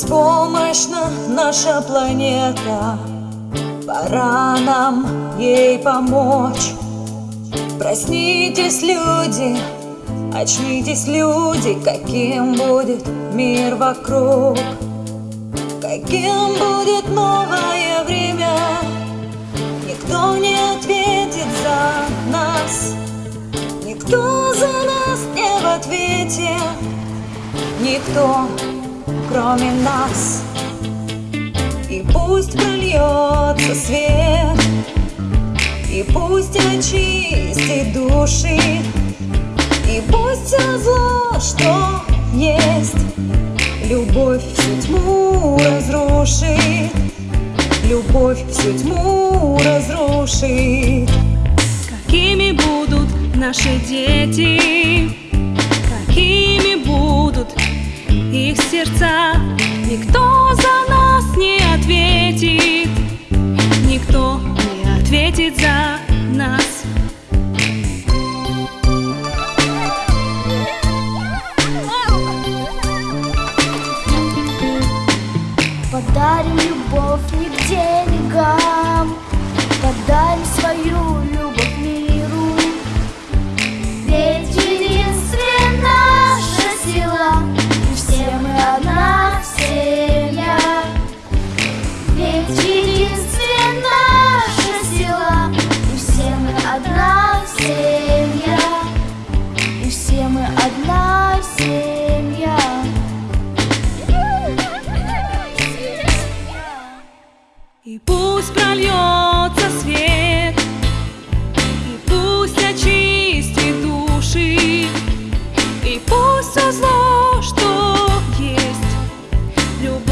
Беспомощна наша планета. Пора нам ей помочь. Проснитесь, люди, очнитесь, люди Каким будет мир вокруг. Каким будет новое время Никто не ответит за нас. Никто за нас не в ответе. Никто кроме нас. И пусть прольется свет И пусть очистит души И пусть все зло, что есть Любовь всю тьму разрушит Любовь всю тьму разрушит. Какими будут наши дети их сердца. Никто за нас не ответит. Никто не ответит за нас. Подарим любовь не к деньгам Подарим свою любовь И пусть прольется свет И пусть очистит души И пусть все зло, что есть Любовь